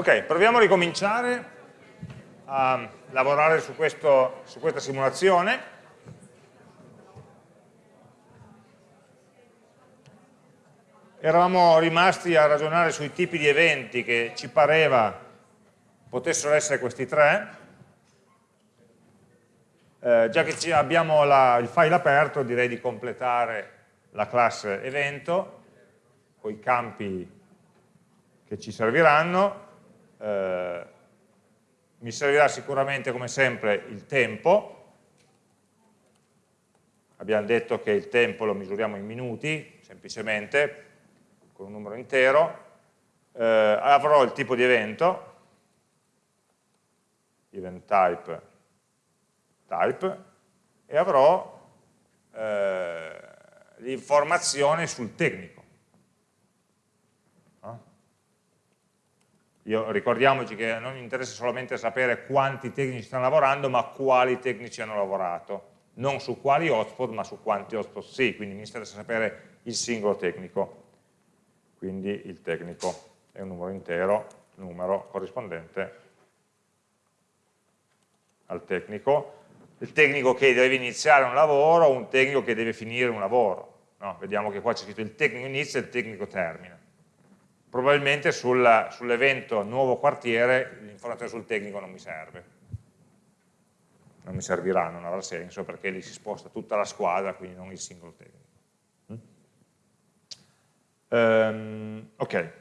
Ok, proviamo a ricominciare a lavorare su, questo, su questa simulazione. Eravamo rimasti a ragionare sui tipi di eventi che ci pareva potessero essere questi tre. Eh, già che abbiamo la, il file aperto direi di completare la classe evento con i campi che ci serviranno eh, mi servirà sicuramente come sempre il tempo, abbiamo detto che il tempo lo misuriamo in minuti, semplicemente, con un numero intero, eh, avrò il tipo di evento, event type, type, e avrò eh, l'informazione sul tecnico. Io, ricordiamoci che non mi interessa solamente sapere quanti tecnici stanno lavorando, ma quali tecnici hanno lavorato. Non su quali hotspot, ma su quanti hotspot sì, quindi mi interessa sapere il singolo tecnico. Quindi il tecnico è un numero intero, numero corrispondente al tecnico. Il tecnico che deve iniziare un lavoro o un tecnico che deve finire un lavoro. No, vediamo che qua c'è scritto il tecnico inizia e il tecnico termina probabilmente sul, sull'evento nuovo quartiere l'informazione sul tecnico non mi serve. Non mi servirà, non avrà senso perché lì si sposta tutta la squadra, quindi non il singolo tecnico. Um, ok.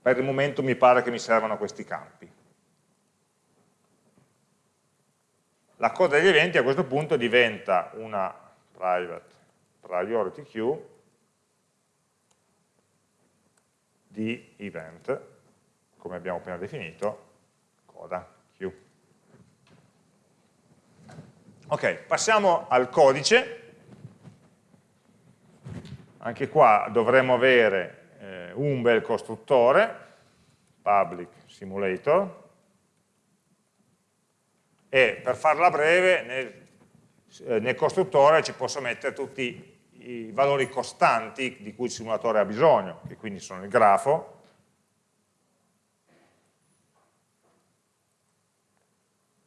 Per il momento mi pare che mi servano questi campi. La coda degli eventi a questo punto diventa una private priority queue di event, come abbiamo appena definito, coda Q. Ok, passiamo al codice. Anche qua dovremo avere eh, un bel costruttore, public simulator, e per farla breve nel, eh, nel costruttore ci posso mettere tutti i valori costanti di cui il simulatore ha bisogno, che quindi sono il grafo,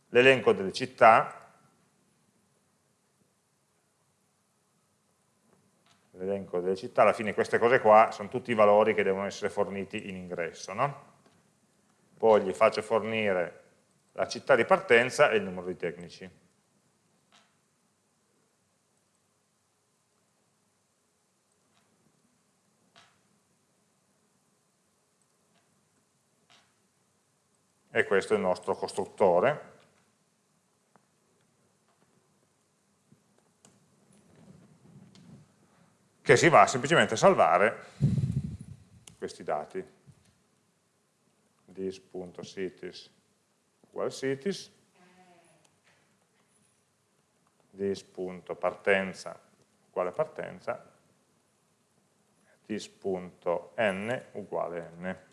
l'elenco delle città, l'elenco delle città, alla fine queste cose qua sono tutti i valori che devono essere forniti in ingresso. No? Poi gli faccio fornire la città di partenza e il numero di tecnici. E questo è il nostro costruttore. che si va semplicemente a salvare questi dati. this.cities uguale cities, this.partenza uguale partenza, this.n uguale n.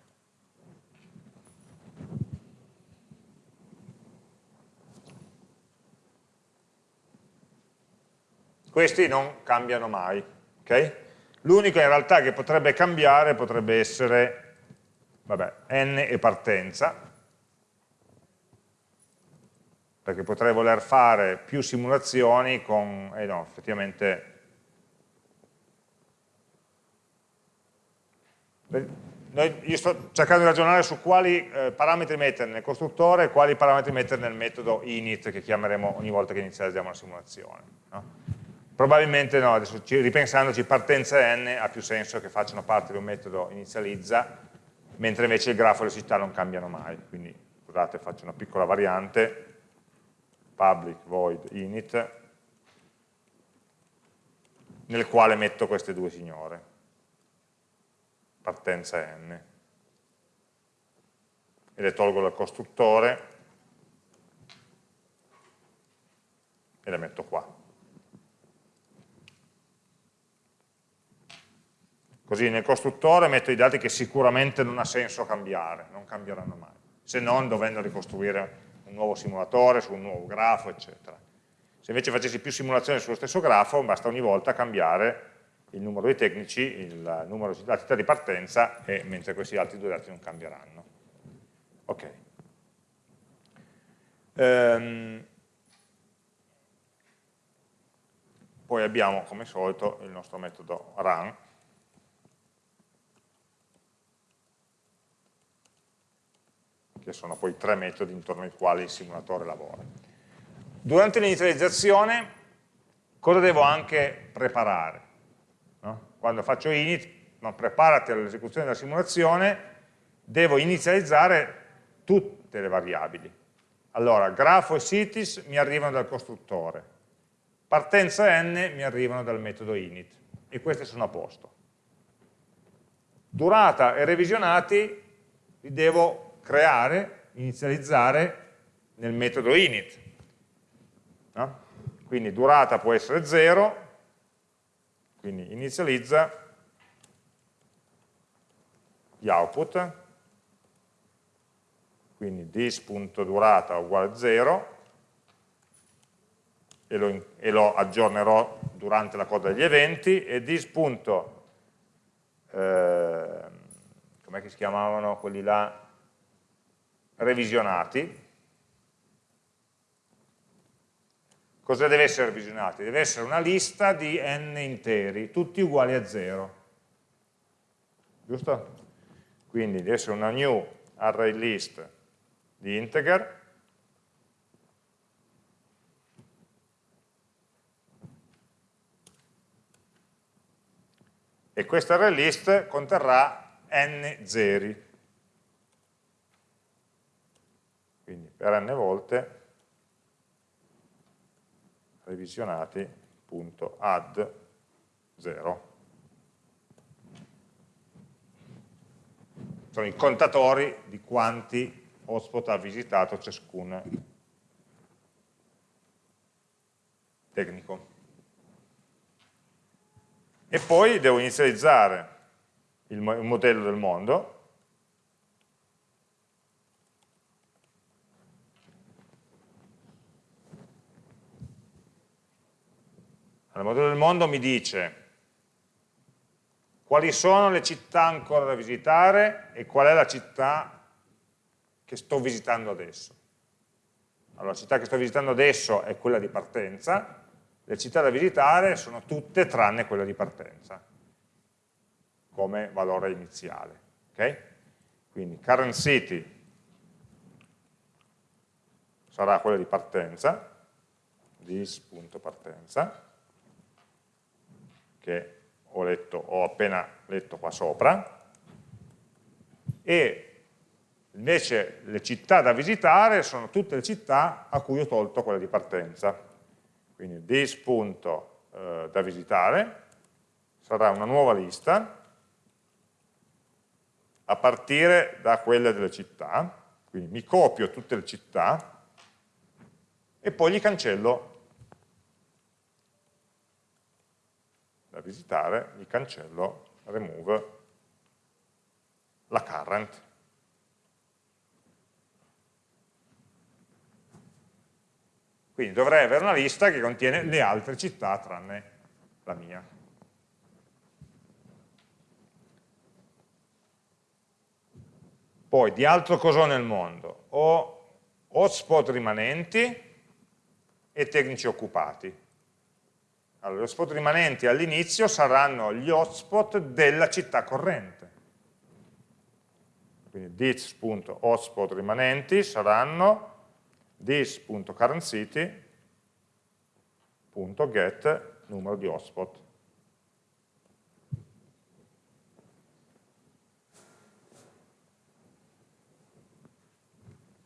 questi non cambiano mai. Okay? L'unico in realtà che potrebbe cambiare potrebbe essere vabbè, n e partenza, perché potrei voler fare più simulazioni con, eh no, effettivamente, noi, io sto cercando di ragionare su quali eh, parametri mettere nel costruttore e quali parametri mettere nel metodo init che chiameremo ogni volta che inizializziamo la simulazione. No? Probabilmente no, adesso ripensandoci partenza n ha più senso che facciano parte di un metodo inizializza, mentre invece il grafo e le città non cambiano mai. Quindi scusate, faccio una piccola variante, public void init, nel quale metto queste due signore, partenza n, e le tolgo dal costruttore e le metto qua. Così nel costruttore metto i dati che sicuramente non ha senso cambiare, non cambieranno mai, se non dovendo ricostruire un nuovo simulatore su un nuovo grafo, eccetera. Se invece facessi più simulazioni sullo stesso grafo, basta ogni volta cambiare il numero dei tecnici, il numero, la città di partenza, e, mentre questi altri due dati non cambieranno. Ok. Ehm, poi abbiamo, come solito, il nostro metodo run, che sono poi tre metodi intorno ai quali il simulatore lavora. Durante l'inizializzazione cosa devo anche preparare? No? Quando faccio init, no, preparati all'esecuzione della simulazione, devo inizializzare tutte le variabili. Allora, grafo e cities mi arrivano dal costruttore, partenza n mi arrivano dal metodo init, e queste sono a posto. Durata e revisionati li devo creare, inizializzare nel metodo init. No? Quindi durata può essere 0, quindi inizializza gli output, quindi dis.durata uguale 0, e lo, e lo, aggiornerò durante la coda degli eventi, e dis. Eh, come si chiamavano quelli là? Revisionati. Cosa deve essere revisionati? Deve essere una lista di n interi, tutti uguali a 0. Giusto? Quindi deve essere una new array list di integer e questa array list conterrà n zeri. quindi per n volte revisionati.add 0 sono i contatori di quanti hotspot ha visitato ciascun tecnico. E poi devo inizializzare il modello del mondo Il modello del mondo mi dice quali sono le città ancora da visitare e qual è la città che sto visitando adesso. Allora, la città che sto visitando adesso è quella di partenza, le città da visitare sono tutte tranne quella di partenza, come valore iniziale. Okay? Quindi current city sarà quella di partenza, this.partenza, che ho, letto, ho appena letto qua sopra, e invece le città da visitare sono tutte le città a cui ho tolto quella di partenza. Quindi this punto eh, da visitare sarà una nuova lista a partire da quelle delle città, quindi mi copio tutte le città e poi gli cancello da visitare, gli cancello remove la current. Quindi dovrei avere una lista che contiene le altre città tranne la mia. Poi di altro cos'ho nel mondo? Ho hotspot rimanenti e tecnici occupati. Allora, gli hotspot rimanenti all'inizio saranno gli hotspot della città corrente. Quindi this.hotspot rimanenti saranno this.currentCity.get numero di hotspot.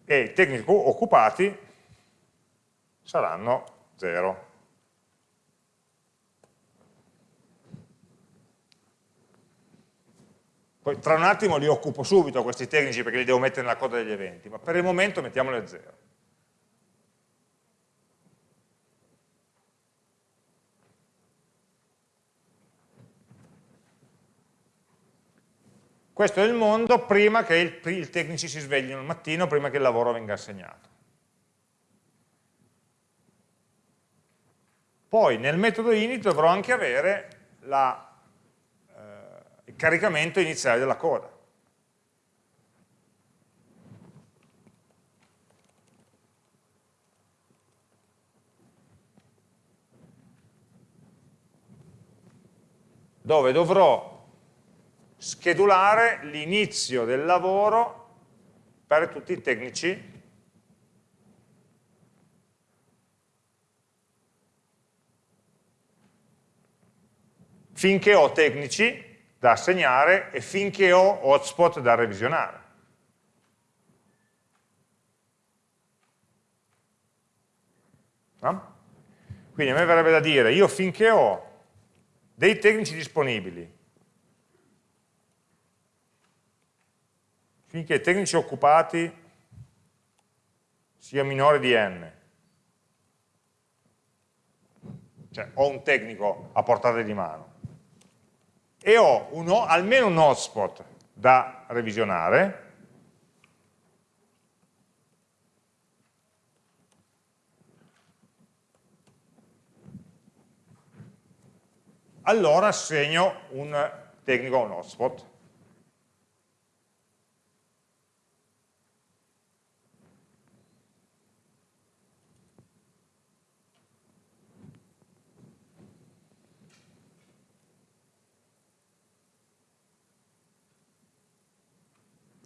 E i tecnici occupati saranno 0. Poi tra un attimo li occupo subito questi tecnici perché li devo mettere nella coda degli eventi, ma per il momento mettiamoli a zero. Questo è il mondo prima che il, i tecnici si sveglino il mattino, prima che il lavoro venga assegnato. Poi nel metodo init dovrò anche avere la il caricamento iniziale della coda. dove dovrò schedulare l'inizio del lavoro per tutti i tecnici finché ho tecnici da assegnare e finché ho hotspot da revisionare. No? Quindi a me verrebbe da dire, io finché ho dei tecnici disponibili, finché i tecnici occupati sia minore di n, cioè ho un tecnico a portata di mano, e ho uno, almeno un hotspot da revisionare, allora assegno un tecnico a un hotspot.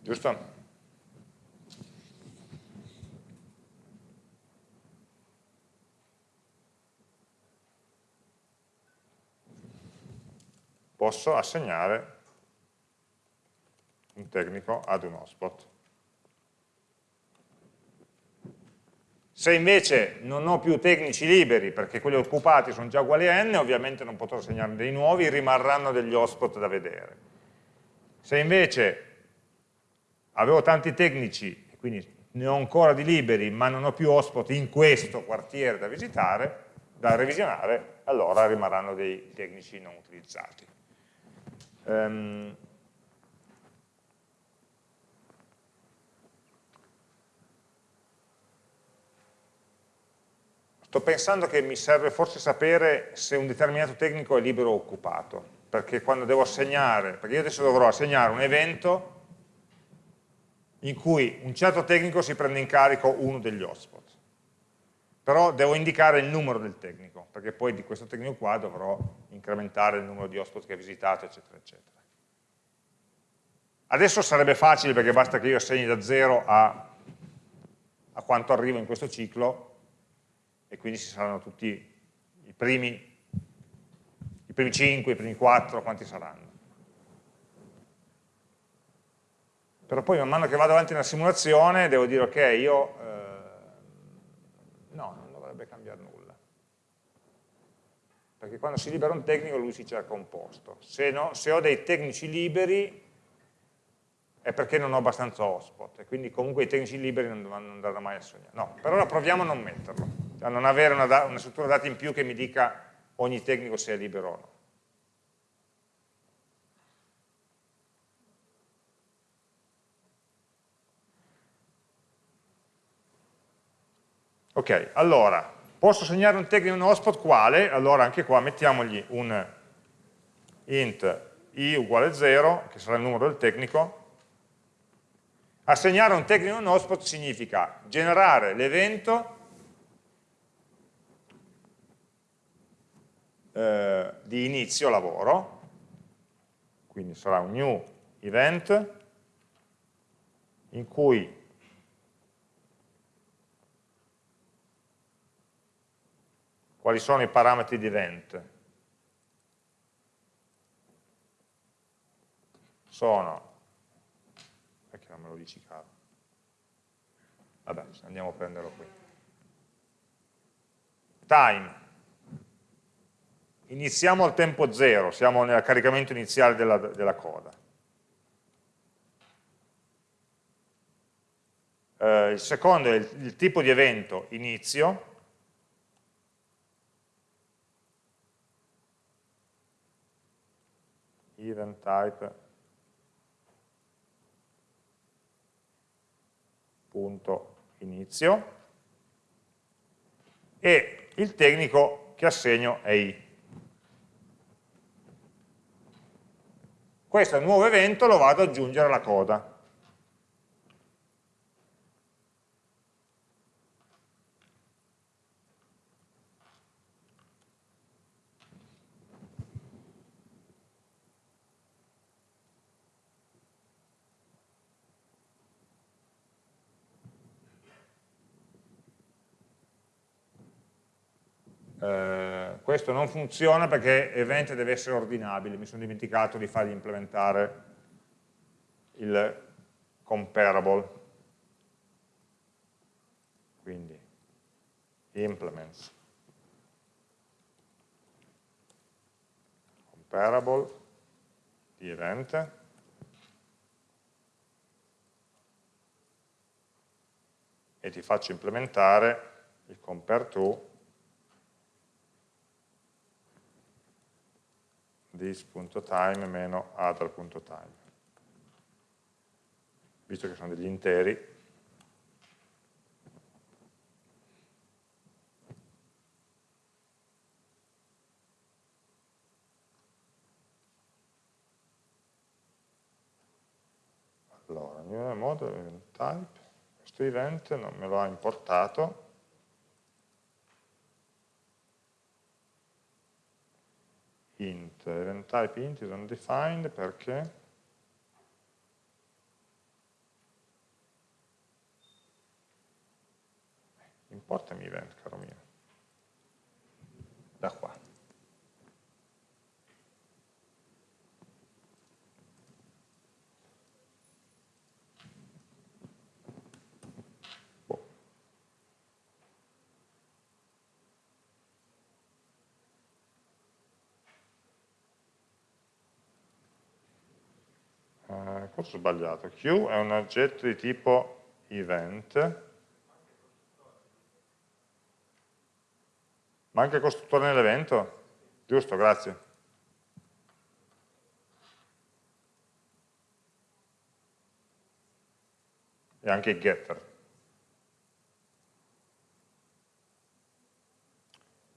Giusto? posso assegnare un tecnico ad un hotspot. Se invece non ho più tecnici liberi, perché quelli occupati sono già uguali a n, ovviamente non potrò assegnarne dei nuovi, rimarranno degli hotspot da vedere. Se invece avevo tanti tecnici, quindi ne ho ancora di liberi, ma non ho più hotspot in questo quartiere da visitare, da revisionare, allora rimarranno dei tecnici non utilizzati. Um, sto pensando che mi serve forse sapere se un determinato tecnico è libero o occupato, perché quando devo assegnare, perché io adesso dovrò assegnare un evento in cui un certo tecnico si prende in carico uno degli hotspot. Però devo indicare il numero del tecnico, perché poi di questo tecnico qua dovrò incrementare il numero di hotspot che ha visitato, eccetera, eccetera. Adesso sarebbe facile perché basta che io assegni da 0 a, a quanto arrivo in questo ciclo e quindi ci saranno tutti i primi, i primi 5, i primi 4, quanti saranno. Però poi man mano che vado avanti nella simulazione devo dire ok, io eh, no, non dovrebbe cambiare nulla. Perché quando si libera un tecnico lui si cerca un posto. Se, no, se ho dei tecnici liberi è perché non ho abbastanza hotspot e quindi comunque i tecnici liberi non, non andranno mai a sognare. No, per ora proviamo a non metterlo, a non avere una, una struttura dati in più che mi dica ogni tecnico se è libero o no. Ok, allora, posso segnare un tecnico in un hotspot quale? Allora anche qua mettiamogli un int i uguale 0, che sarà il numero del tecnico. Assegnare un tecnico in un hotspot significa generare l'evento eh, di inizio lavoro, quindi sarà un new event in cui quali sono i parametri di event? Sono, perché non me lo dici caro? Vabbè, andiamo a prenderlo qui. Time. Iniziamo al tempo zero, siamo nel caricamento iniziale della, della coda. Eh, il secondo è il, il tipo di evento inizio, event type punto inizio e il tecnico che assegno è i. questo nuovo evento lo vado ad aggiungere alla coda. Eh, questo non funziona perché event deve essere ordinabile, mi sono dimenticato di fargli implementare il comparable. Quindi implements. Comparable di event e ti faccio implementare il compare to this.time meno other.time. Visto che sono degli interi, allora, new model type, questo event non me lo ha importato, int, event type int is undefined perché importami event, caro mio, da qua. Cosa ho sbagliato? Q è un oggetto di tipo event, manca il costruttore nell'evento? Giusto, grazie. E anche il getter.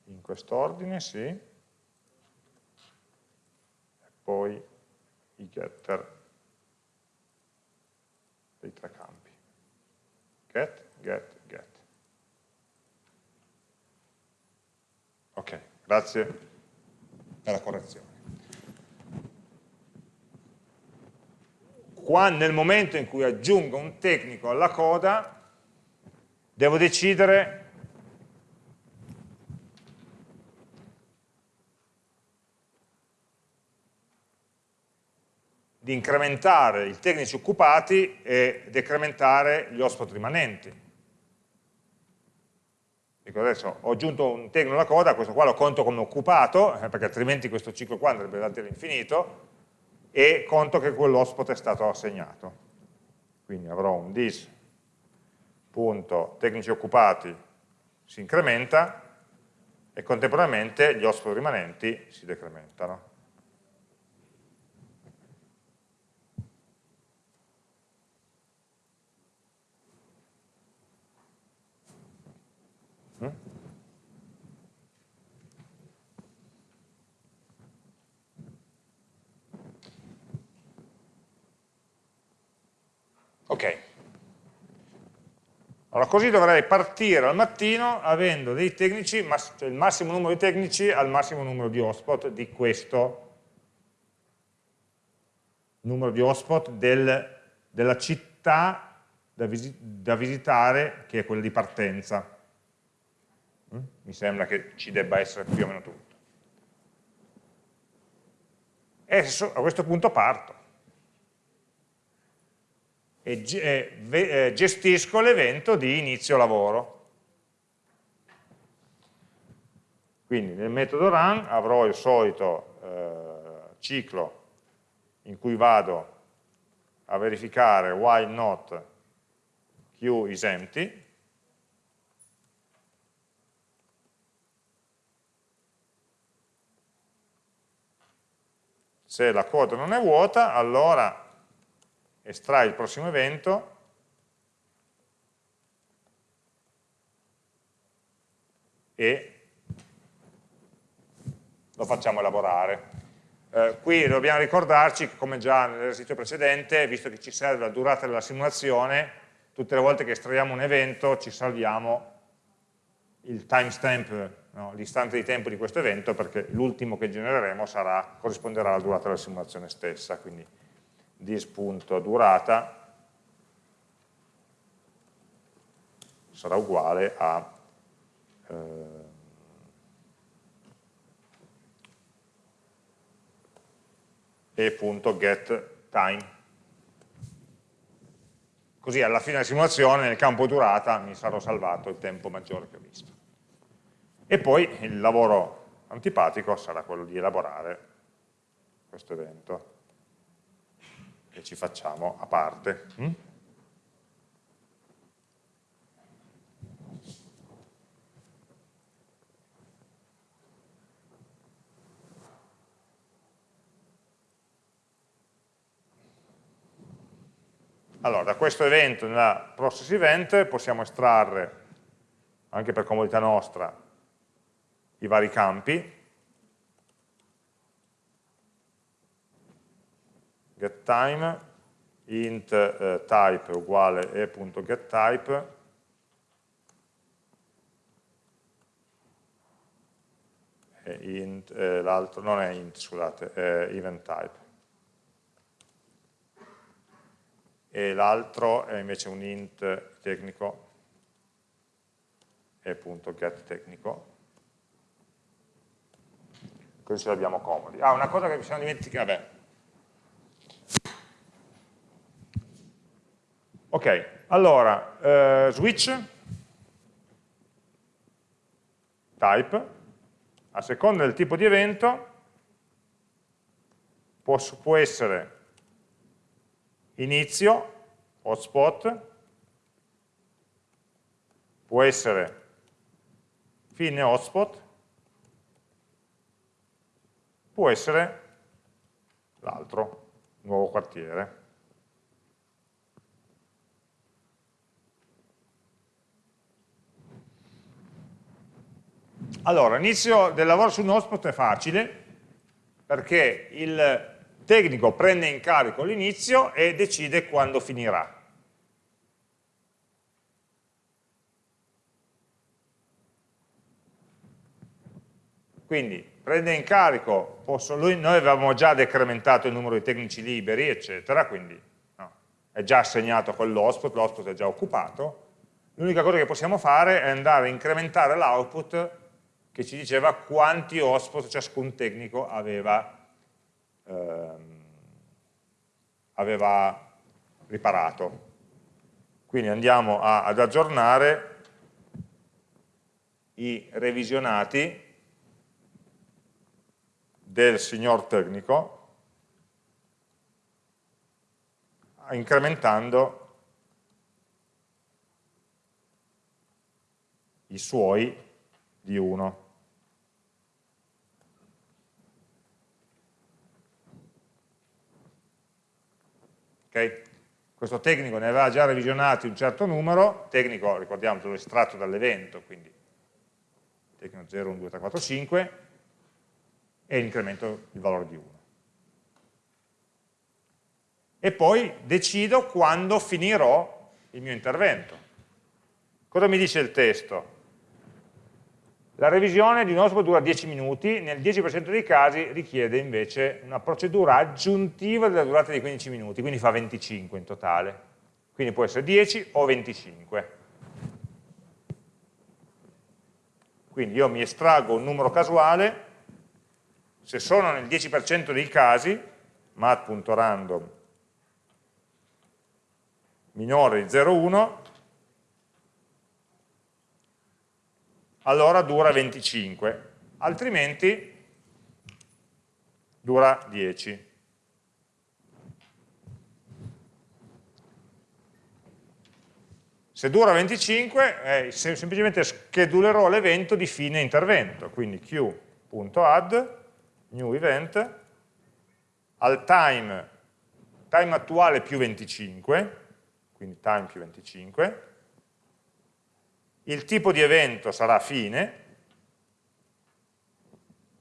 In quest'ordine, sì. E poi i getter dei tre campi. Get, get, get. Ok, grazie per la correzione. Qua, nel momento in cui aggiungo un tecnico alla coda, devo decidere di incrementare i tecnici occupati e decrementare gli hotspot rimanenti. Dico adesso ho aggiunto un tecnico alla coda, questo qua lo conto come occupato, eh, perché altrimenti questo ciclo qua andrebbe avanti all'infinito, e conto che quell'hotspot è stato assegnato. Quindi avrò un dis punto tecnici occupati si incrementa e contemporaneamente gli hotspot rimanenti si decrementano. Ok. Allora, così dovrei partire al mattino avendo dei tecnici, cioè il massimo numero di tecnici al massimo numero di hotspot di questo numero di hotspot del, della città da, visi, da, visitare, che è quella di partenza. Mm? Mi sembra che ci debba essere più o meno tutto. E a questo punto parto e gestisco l'evento di inizio lavoro. Quindi nel metodo run avrò il solito eh, ciclo in cui vado a verificare while not queue is empty, se la coda non è vuota, allora estrai il prossimo evento e lo facciamo elaborare. Eh, qui dobbiamo ricordarci che come già nell'esercizio precedente, visto che ci serve la durata della simulazione, tutte le volte che estraiamo un evento ci salviamo il timestamp, no, l'istante di tempo di questo evento, perché l'ultimo che genereremo sarà, corrisponderà alla durata della simulazione stessa, quindi dis.durata sarà uguale a eh, e.getTime. Così alla fine della simulazione nel campo durata mi sarò salvato il tempo maggiore che ho visto. E poi il lavoro antipatico sarà quello di elaborare questo evento che ci facciamo a parte. Mm? Allora, da questo evento nella process event possiamo estrarre, anche per comodità nostra, i vari campi. getTime, int eh, type uguale e.getType, e eh, l'altro non è int, scusate, è event type. e l'altro è invece un int tecnico e appunto get tecnico così ce l'abbiamo comodi. Ah una cosa che mi sono dimenticato vabbè. Ok allora eh, switch. Type. A seconda del tipo di evento può, può essere inizio, hotspot, può essere fine hotspot, può essere l'altro, nuovo quartiere. Allora, l'inizio del lavoro su un hotspot è facile perché il tecnico prende in carico l'inizio e decide quando finirà. Quindi prende in carico, posso, lui, noi avevamo già decrementato il numero di tecnici liberi, eccetera, quindi no, è già assegnato a quell'hotspot, l'hotspot è già occupato, l'unica cosa che possiamo fare è andare a incrementare l'output che ci diceva quanti hotspot ciascun tecnico aveva ehm, aveva riparato. Quindi andiamo a, ad aggiornare i revisionati del signor tecnico incrementando i suoi di 1. Okay? Questo tecnico ne aveva già revisionati un certo numero, tecnico, ricordiamo, l'ho estratto dall'evento, quindi tecnico 0, 1, 2, 3, 4, 5, e incremento il valore di 1. E poi decido quando finirò il mio intervento. Cosa mi dice il testo? La revisione di un hotspot dura 10 minuti, nel 10% dei casi richiede invece una procedura aggiuntiva della durata di 15 minuti, quindi fa 25 in totale. Quindi può essere 10 o 25. Quindi io mi estraggo un numero casuale, se sono nel 10% dei casi, mat.random minore di 0,1, allora dura 25, altrimenti dura 10. Se dura 25, eh, semplicemente schedulerò l'evento di fine intervento, quindi q.add new event al time, time attuale più 25, quindi time più 25, il tipo di evento sarà fine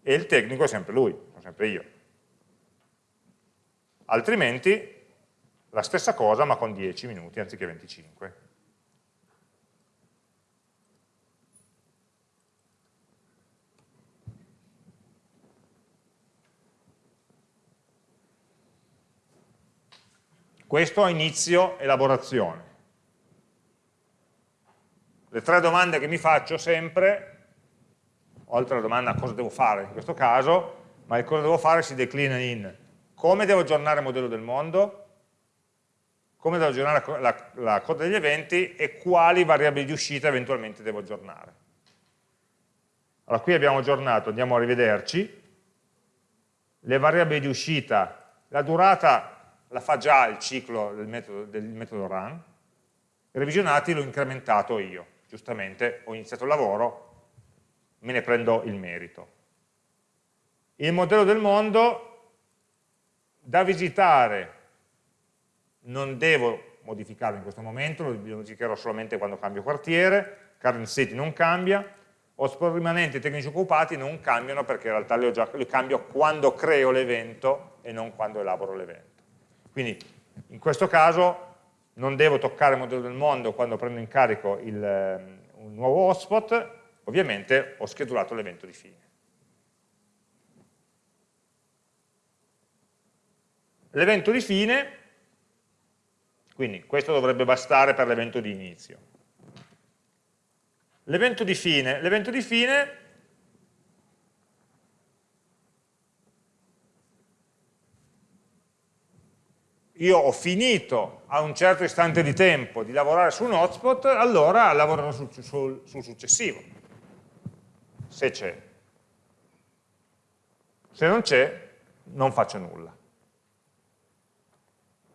e il tecnico è sempre lui, sono sempre io. altrimenti la stessa cosa ma con 10 minuti anziché 25. Questo a inizio elaborazione. Le tre domande che mi faccio sempre, oltre alla domanda cosa devo fare in questo caso, ma il cosa devo fare si declina in come devo aggiornare il modello del mondo, come devo aggiornare la, la, la coda degli eventi e quali variabili di uscita eventualmente devo aggiornare. Allora qui abbiamo aggiornato, andiamo a rivederci, le variabili di uscita, la durata la fa già il ciclo del metodo, del metodo run, revisionati l'ho incrementato io, giustamente ho iniziato il lavoro, me ne prendo il merito. Il modello del mondo da visitare non devo modificarlo in questo momento, lo modificherò solamente quando cambio quartiere, current city non cambia, hotspot rimanenti e tecnici occupati non cambiano perché in realtà li, già, li cambio quando creo l'evento e non quando elaboro l'evento. Quindi in questo caso non devo toccare il modello del mondo quando prendo in carico il, ehm, un nuovo hotspot, ovviamente ho schedulato l'evento di fine. L'evento di fine, quindi questo dovrebbe bastare per l'evento di inizio. L'evento di fine, di fine io ho finito a un certo istante di tempo di lavorare su un hotspot, allora lavorerò sul, sul, sul successivo, se c'è. Se non c'è, non faccio nulla.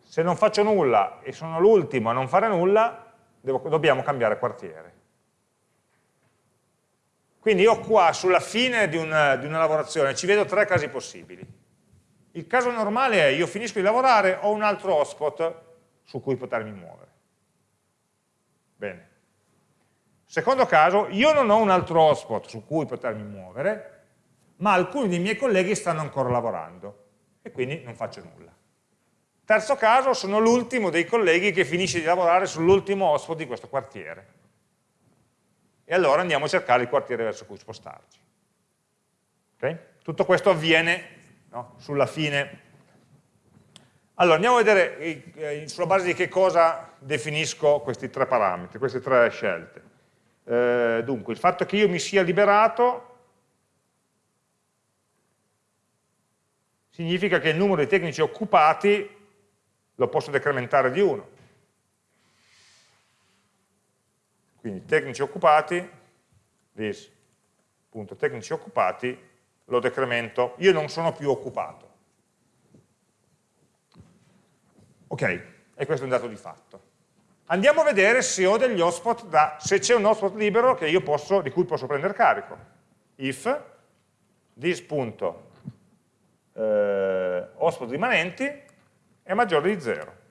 Se non faccio nulla e sono l'ultimo a non fare nulla, devo, dobbiamo cambiare quartiere. Quindi io qua, sulla fine di una, di una lavorazione, ci vedo tre casi possibili il caso normale è io finisco di lavorare, ho un altro hotspot su cui potermi muovere. Bene. Secondo caso, io non ho un altro hotspot su cui potermi muovere, ma alcuni dei miei colleghi stanno ancora lavorando e quindi non faccio nulla. Terzo caso, sono l'ultimo dei colleghi che finisce di lavorare sull'ultimo hotspot di questo quartiere. E allora andiamo a cercare il quartiere verso cui spostarci. Okay? Tutto questo avviene no? sulla fine. Allora, andiamo a vedere eh, sulla base di che cosa definisco questi tre parametri, queste tre scelte. Eh, dunque, il fatto che io mi sia liberato significa che il numero di tecnici occupati lo posso decrementare di uno. Quindi tecnici occupati, this, punto, tecnici occupati lo decremento, io non sono più occupato. Ok, e questo è un dato di fatto. Andiamo a vedere se ho degli hotspot, da, se c'è un hotspot libero posso, di cui posso prendere carico. If this.hotspot eh, rimanenti è maggiore di 0.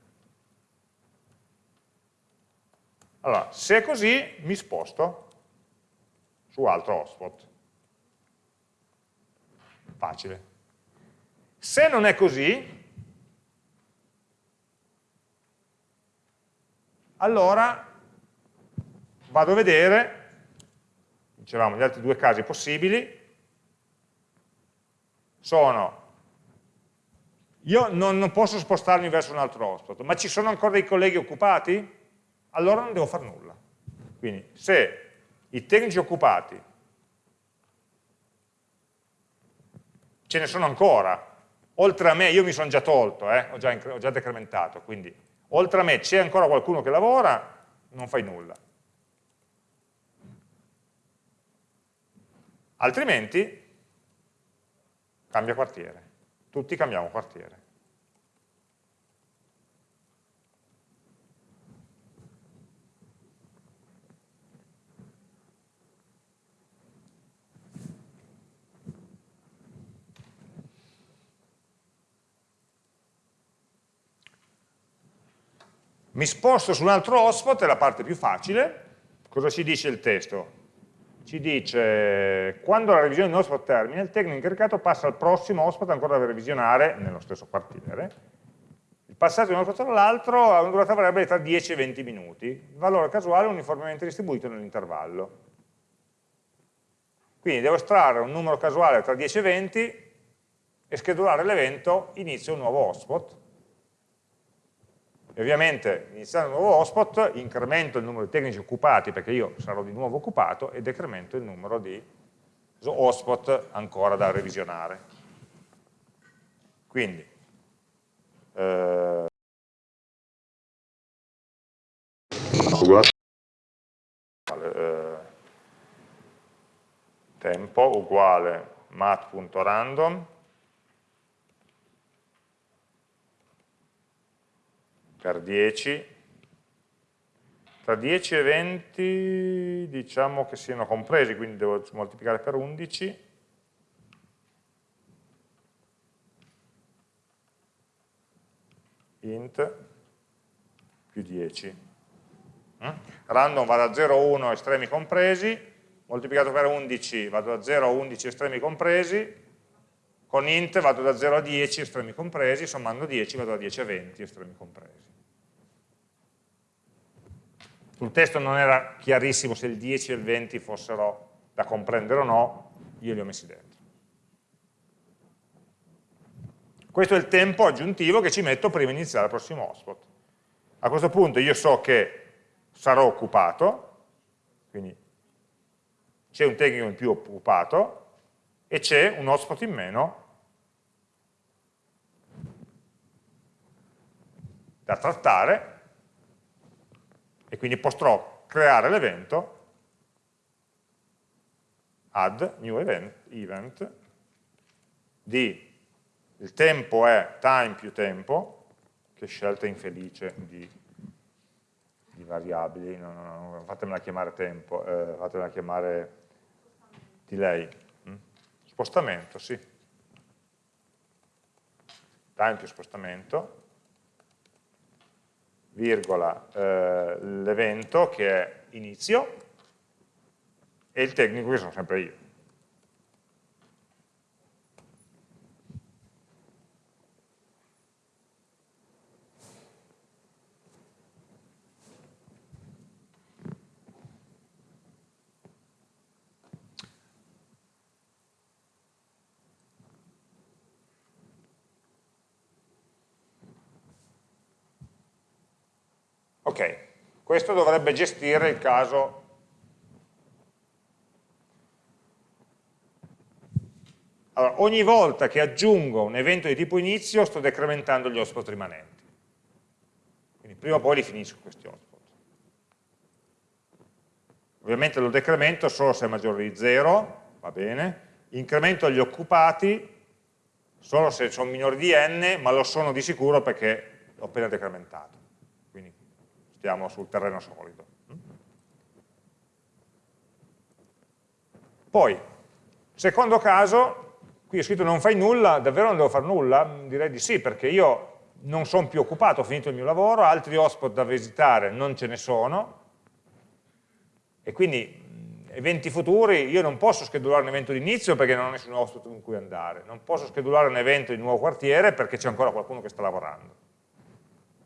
Allora, se è così, mi sposto su altro hotspot facile. Se non è così, allora vado a vedere, dicevamo gli altri due casi possibili, sono, io non, non posso spostarmi verso un altro hotspot, ma ci sono ancora dei colleghi occupati? Allora non devo fare nulla. Quindi se i tecnici occupati ce ne sono ancora. Oltre a me, io mi sono già tolto, eh? ho, già ho già decrementato, quindi oltre a me c'è ancora qualcuno che lavora, non fai nulla. Altrimenti cambia quartiere. Tutti cambiamo quartiere. Mi sposto su un altro hotspot, è la parte più facile. Cosa ci dice il testo? Ci dice, quando la revisione di un hotspot termina, il tecnico incaricato passa al prossimo hotspot ancora da revisionare nello stesso quartiere passati da un controllo all'altro ha una durata variabile tra 10 e 20 minuti, il valore casuale uniformemente distribuito nell'intervallo. Quindi devo estrarre un numero casuale tra 10 e 20 e schedulare l'evento inizio un nuovo hotspot. E ovviamente iniziando un nuovo hotspot incremento il numero di tecnici occupati perché io sarò di nuovo occupato e decremento il numero di hotspot ancora da revisionare. Quindi eh, tempo uguale mat.random per 10 tra 10 e 20 diciamo che siano compresi quindi devo moltiplicare per 11 int più 10. Mm? Random va da 0 a 1 estremi compresi, moltiplicato per 11 vado da 0 a 11 estremi compresi, con int vado da 0 a 10 estremi compresi, sommando 10 vado da 10 a 20 estremi compresi. Sul testo non era chiarissimo se il 10 e il 20 fossero da comprendere o no, io li ho messi dentro. Questo è il tempo aggiuntivo che ci metto prima di iniziare il prossimo hotspot. A questo punto io so che sarò occupato, quindi c'è un tecnico in più occupato e c'è un hotspot in meno da trattare e quindi potrò creare l'evento add new event, event di il tempo è time più tempo, che scelta infelice di, di variabili, no, no, no, fatemela chiamare tempo, eh, fatemela chiamare delay. Mm? Spostamento, sì. Time più spostamento, virgola, eh, l'evento che è inizio e il tecnico che sono sempre io. Ok, questo dovrebbe gestire il caso Allora, ogni volta che aggiungo un evento di tipo inizio sto decrementando gli hotspot rimanenti. Quindi prima o poi li finisco questi hotspot. Ovviamente lo decremento solo se è maggiore di 0, va bene. Incremento gli occupati solo se sono minori di n, ma lo sono di sicuro perché l'ho appena decrementato stiamo sul terreno solido. Poi, secondo caso, qui ho scritto non fai nulla, davvero non devo fare nulla? Direi di sì, perché io non sono più occupato, ho finito il mio lavoro, altri hotspot da visitare non ce ne sono, e quindi eventi futuri, io non posso schedulare un evento di inizio perché non ho nessun hotspot in cui andare, non posso schedulare un evento di nuovo quartiere perché c'è ancora qualcuno che sta lavorando.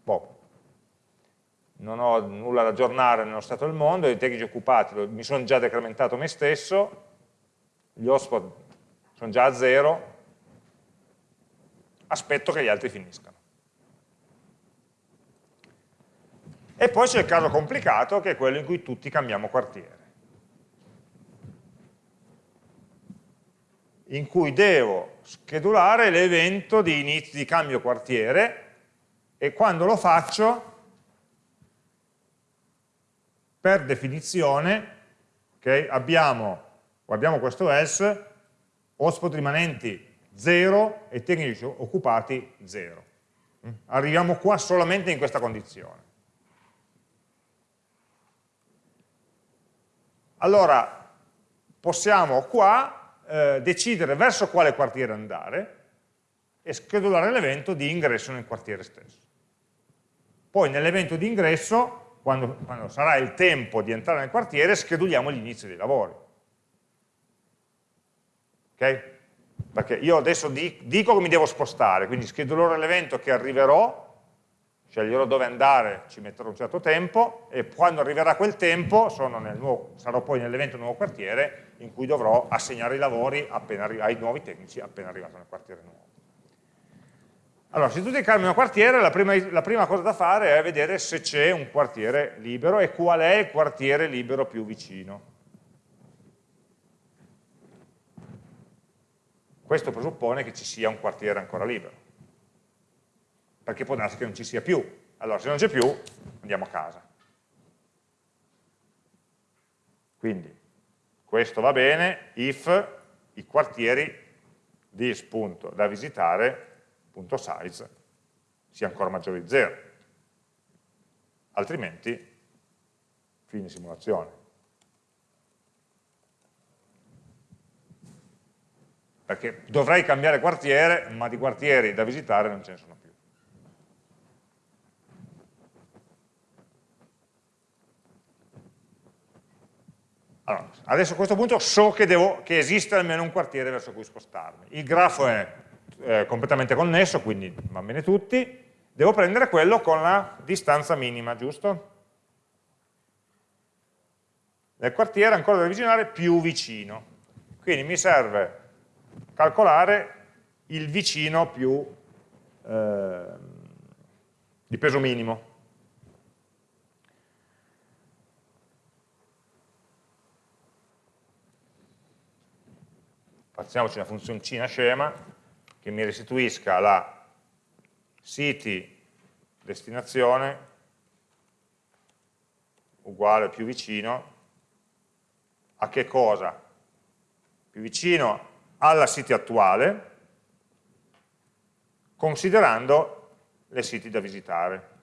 Boh, non ho nulla da aggiornare nello stato del mondo, i tecnici occupati mi sono già decrementato me stesso, gli hotspot sono già a zero, aspetto che gli altri finiscano. E poi c'è il caso complicato che è quello in cui tutti cambiamo quartiere. in cui devo schedulare l'evento di, di cambio quartiere e quando lo faccio per definizione okay, abbiamo, guardiamo questo else, hotspot rimanenti 0 e tecnici occupati 0. Mm? Arriviamo qua solamente in questa condizione. Allora, possiamo qua eh, decidere verso quale quartiere andare e schedulare l'evento di ingresso nel quartiere stesso. Poi nell'evento di ingresso quando, quando sarà il tempo di entrare nel quartiere, scheduliamo l'inizio dei lavori. Ok? Perché io adesso dico che mi devo spostare, quindi schedulerò l'evento che arriverò sceglierò dove andare, ci metterò un certo tempo e quando arriverà quel tempo nuovo, sarò poi nell'evento nuovo quartiere in cui dovrò assegnare i lavori ai nuovi tecnici appena arrivato nel quartiere nuovo. Allora, se tu creare un quartiere, la prima, la prima cosa da fare è vedere se c'è un quartiere libero e qual è il quartiere libero più vicino. Questo presuppone che ci sia un quartiere ancora libero, perché può darsi che non ci sia più. Allora, se non c'è più, andiamo a casa. Quindi, questo va bene if i quartieri dis visitare size sia ancora maggiore di 0, altrimenti fine simulazione. Perché dovrei cambiare quartiere, ma di quartieri da visitare non ce ne sono più. Allora, adesso a questo punto so che, devo, che esiste almeno un quartiere verso cui spostarmi. Il grafo è eh, completamente connesso, quindi va bene tutti, devo prendere quello con la distanza minima, giusto? Nel quartiere ancora da avvicinare più vicino. Quindi mi serve calcolare il vicino più eh, di peso minimo. Facciamoci una funzioncina scema che mi restituisca la city destinazione uguale più vicino a che cosa? Più vicino alla city attuale considerando le city da visitare.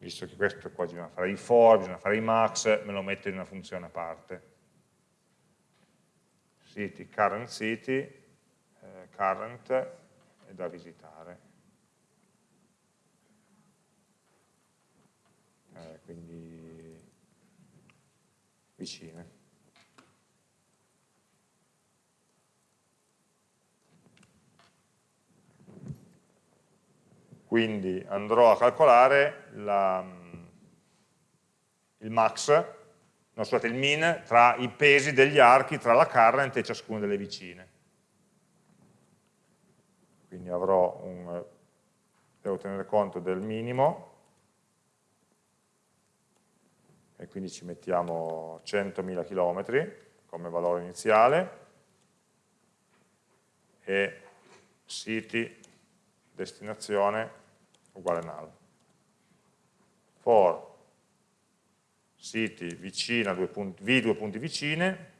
Visto che questo qua bisogna fare i for, bisogna fare i max, me lo metto in una funzione a parte. City, current city, eh, current è da visitare. Eh, quindi vicine. Quindi andrò a calcolare la, il max, no, scusate, il min tra i pesi degli archi tra la current e ciascuna delle vicine. Quindi avrò un, devo tenere conto del minimo, e quindi ci mettiamo 100.000 km come valore iniziale, e city destinazione uguale null. For city vicina, due punti, v due punti vicine,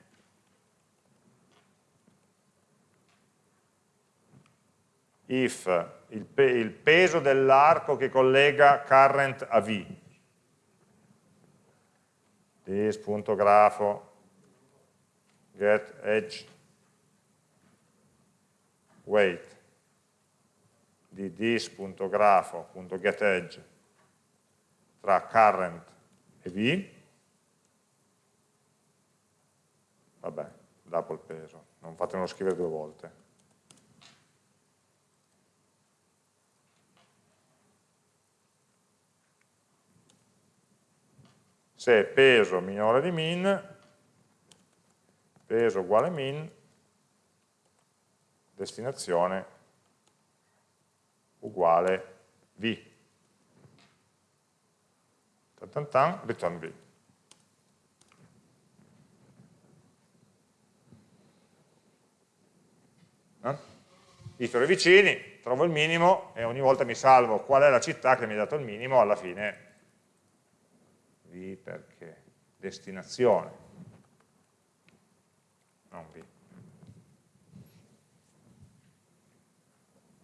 if il, pe il peso dell'arco che collega current a v, this.grafo get edge weight di this.grafo.getEdge tra current e v, vabbè, dopo il peso, non fatemelo scrivere due volte. Se peso minore di min, peso uguale min, destinazione uguale v. Tan tan tan, return v. Eh? I vicini, trovo il minimo e ogni volta mi salvo qual è la città che mi ha dato il minimo, alla fine v perché destinazione, non v.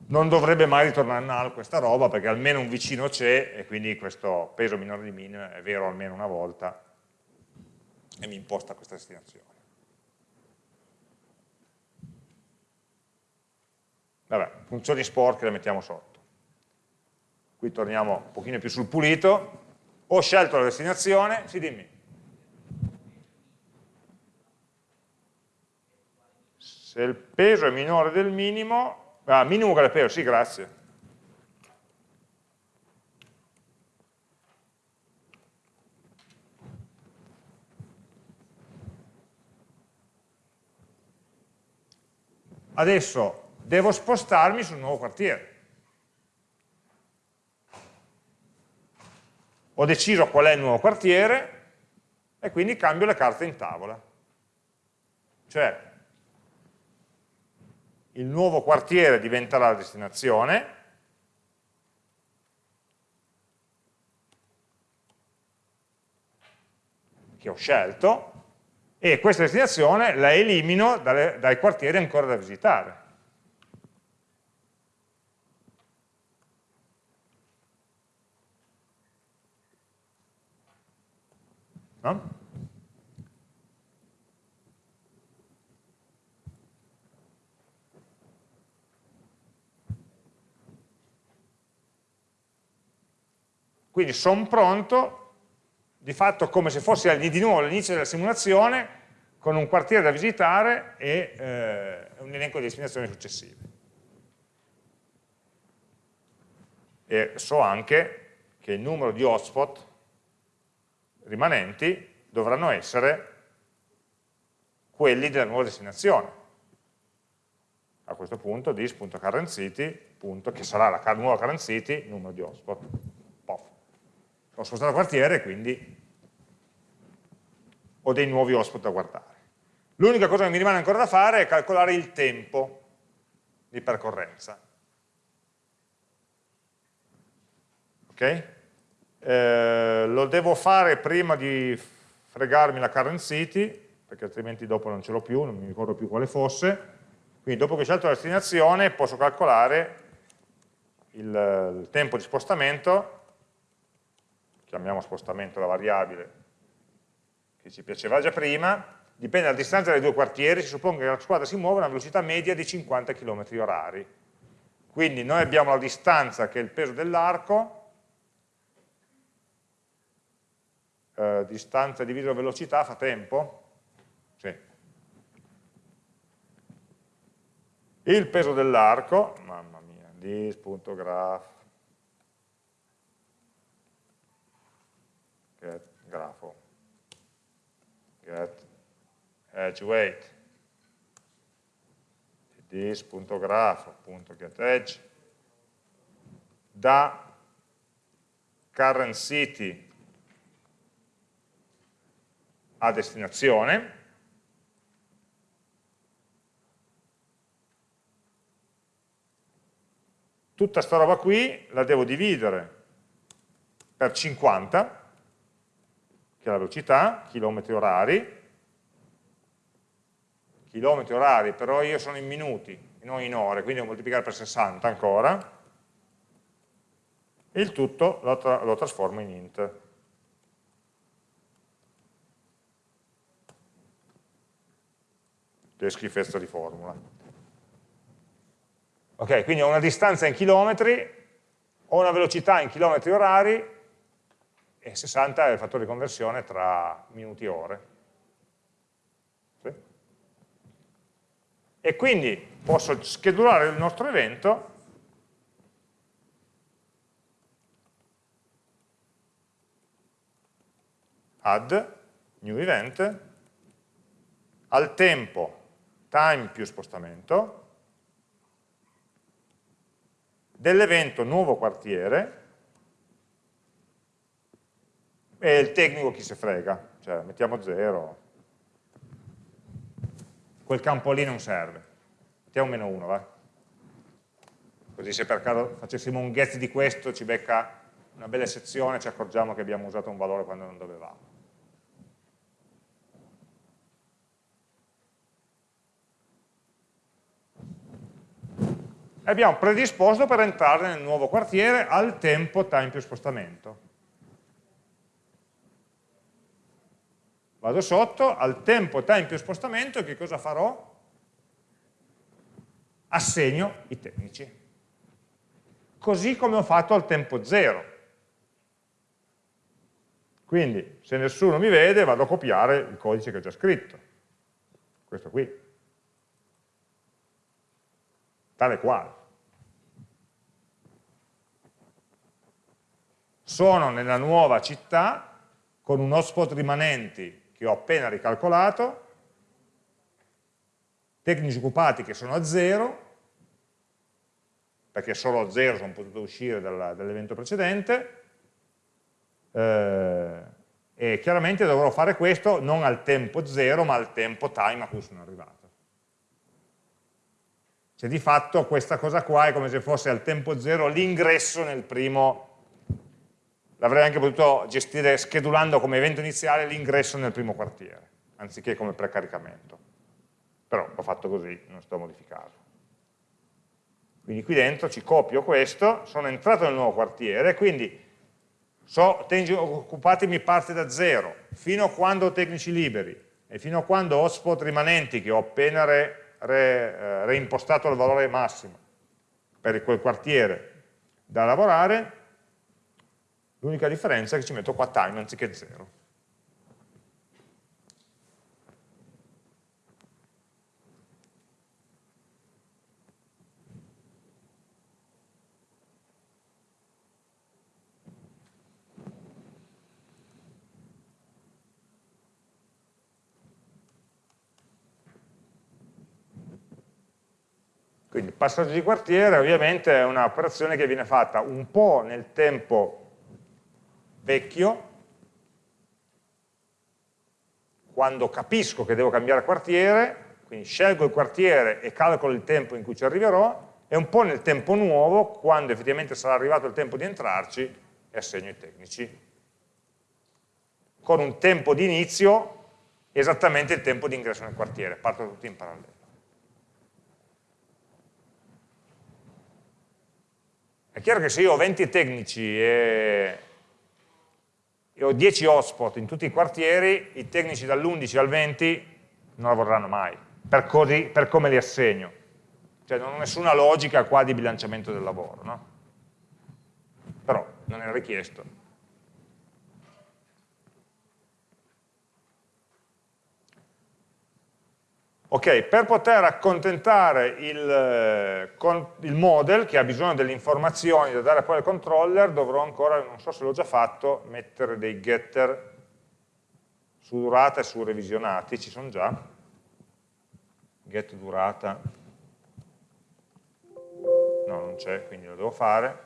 non dovrebbe mai ritornare null questa roba perché almeno un vicino c'è e quindi questo peso minore di min è vero almeno una volta e mi imposta questa destinazione. Vabbè, funzioni sporche le mettiamo sotto. Qui torniamo un pochino più sul pulito. Ho scelto la destinazione, sì dimmi. se il peso è minore del minimo, ah, minimo uguale peso, sì, grazie. Adesso devo spostarmi sul nuovo quartiere. Ho deciso qual è il nuovo quartiere e quindi cambio le carte in tavola. Cioè, il nuovo quartiere diventerà la destinazione, che ho scelto, e questa destinazione la elimino dalle, dai quartieri ancora da visitare. No? Quindi sono pronto di fatto come se fosse di nuovo all'inizio della simulazione con un quartiere da visitare e eh, un elenco di destinazioni successive. E so anche che il numero di hotspot rimanenti dovranno essere quelli della nuova destinazione. A questo punto dis.currentCity, che sarà la nuova current city, numero di hotspot. Ho spostato quartiere, quindi ho dei nuovi hotspot da guardare. L'unica cosa che mi rimane ancora da fare è calcolare il tempo di percorrenza. Ok? Eh, lo devo fare prima di fregarmi la current city, perché altrimenti dopo non ce l'ho più, non mi ricordo più quale fosse. Quindi dopo che ho scelto la destinazione posso calcolare il, il tempo di spostamento, chiamiamo spostamento la variabile che ci piaceva già prima, dipende dalla distanza dai due quartieri, si suppone che la squadra si muove a una velocità media di 50 km orari. Quindi noi abbiamo la distanza che è il peso dell'arco, eh, distanza diviso velocità fa tempo? Sì. Il peso dell'arco, mamma mia, dis.graph, grafo, get edge weight. this.graph.getEdge da current city a destinazione. Tutta sta roba qui la devo dividere per 50 che è la velocità, chilometri orari, chilometri orari, però io sono in minuti, non in ore, quindi devo moltiplicare per 60 ancora, e il tutto lo, tra lo trasformo in int. Che schifezza di formula. Ok, quindi ho una distanza in chilometri, ho una velocità in chilometri orari, e 60 è il fattore di conversione tra minuti e ore. Sì? E quindi posso schedulare il nostro evento add new event al tempo time più spostamento dell'evento nuovo quartiere e il tecnico chi se frega, cioè mettiamo 0, quel campo lì non serve, mettiamo meno 1, va? Così se per caso facessimo un get di questo ci becca una bella sezione e ci accorgiamo che abbiamo usato un valore quando non dovevamo. E abbiamo predisposto per entrare nel nuovo quartiere al tempo time più spostamento. Vado sotto, al tempo time più spostamento, che cosa farò? Assegno i tecnici. Così come ho fatto al tempo zero. Quindi, se nessuno mi vede, vado a copiare il codice che ho già scritto. Questo qui. tale quale. Sono nella nuova città con un hotspot rimanenti che ho appena ricalcolato, tecnici occupati che sono a zero, perché solo a zero sono potuto uscire dall'evento precedente, eh, e chiaramente dovrò fare questo non al tempo zero, ma al tempo time a cui sono arrivato. Cioè di fatto questa cosa qua è come se fosse al tempo zero l'ingresso nel primo, l'avrei anche potuto gestire schedulando come evento iniziale l'ingresso nel primo quartiere, anziché come precaricamento. Però l'ho fatto così, non sto a modificarlo. Quindi qui dentro ci copio questo, sono entrato nel nuovo quartiere, quindi so, tecnici occupati mi parte da zero, fino a quando ho tecnici liberi e fino a quando ho hotspot rimanenti che ho appena re, re, eh, reimpostato il valore massimo per quel quartiere da lavorare, l'unica differenza è che ci metto qua time anziché zero. Quindi il passaggio di quartiere ovviamente è un'operazione che viene fatta un po' nel tempo vecchio, quando capisco che devo cambiare quartiere, quindi scelgo il quartiere e calcolo il tempo in cui ci arriverò, e un po' nel tempo nuovo, quando effettivamente sarà arrivato il tempo di entrarci, e assegno i tecnici. Con un tempo di inizio esattamente il tempo di ingresso nel quartiere, parto tutti in parallelo. È chiaro che se io ho 20 tecnici e, e ho 10 hotspot in tutti i quartieri, i tecnici dall'11 al 20 non lavoreranno mai, per, così, per come li assegno. Cioè non ho nessuna logica qua di bilanciamento del lavoro, no? Però non è richiesto. Ok, per poter accontentare il, eh, il, model che ha bisogno delle informazioni da dare poi al controller, dovrò ancora, non so se l'ho già fatto, mettere dei getter su durata e su revisionati, ci sono già, get durata, no non c'è, quindi lo devo fare,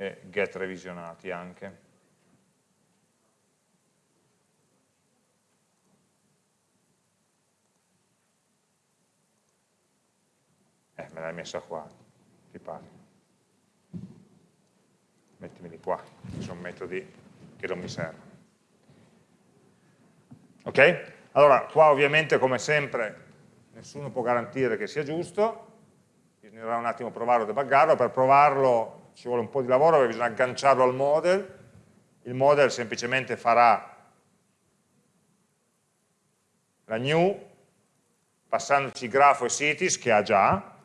e get revisionati anche. Eh, me l'hai messa qua, ti pare. Mettimeli qua, ci sono metodi che non mi servono. Ok? Allora, qua ovviamente come sempre nessuno può garantire che sia giusto, bisognerà un attimo provarlo debuggarlo, per provarlo ci vuole un po' di lavoro perché bisogna agganciarlo al model, il model semplicemente farà la new passandoci grafo e cities che ha già,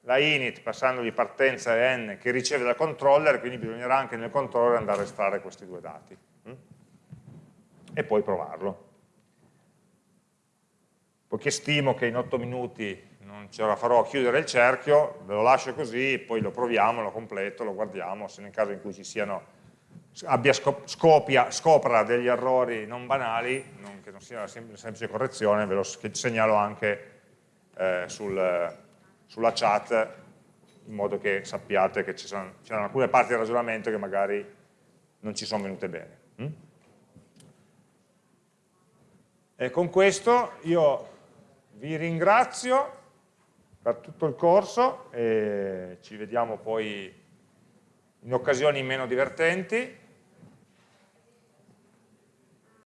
la init passandogli partenza e n che riceve dal controller, quindi bisognerà anche nel controller andare a estrarre questi due dati hm? e poi provarlo. Poiché stimo che in 8 minuti non ce la farò a chiudere il cerchio, ve lo lascio così, poi lo proviamo, lo completo, lo guardiamo, se nel caso in cui ci siano, abbia scopia, scopra degli errori non banali, non, che non sia una semplice correzione, ve lo segnalo anche eh, sul, sulla chat, in modo che sappiate che c'erano alcune parti del ragionamento che magari non ci sono venute bene. Mm? E con questo io vi ringrazio per tutto il corso e ci vediamo poi in occasioni meno divertenti